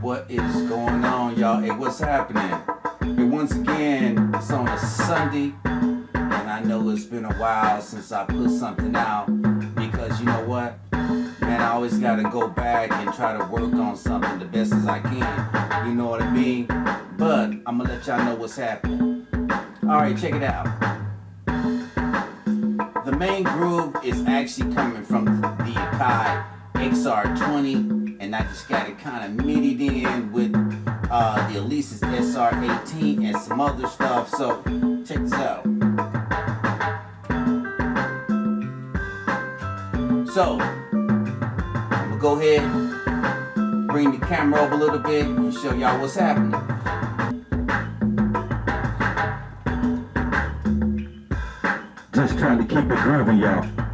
What is going on, y'all? Hey, what's happening? Hey, once again, it's on a Sunday, and I know it's been a while since I put something out because you know what? Man, I always gotta go back and try to work on something the best as I can. You know what I mean? But I'm gonna let y'all know what's happening. Alright, check it out. The main groove is actually coming from the Akai XR20 and I just got it kind of midi in with uh, the Alesis SR18 and some other stuff. So check this out. So I'm gonna go ahead, bring the camera up a little bit and show y'all what's happening. Just trying to keep it groovy, y'all.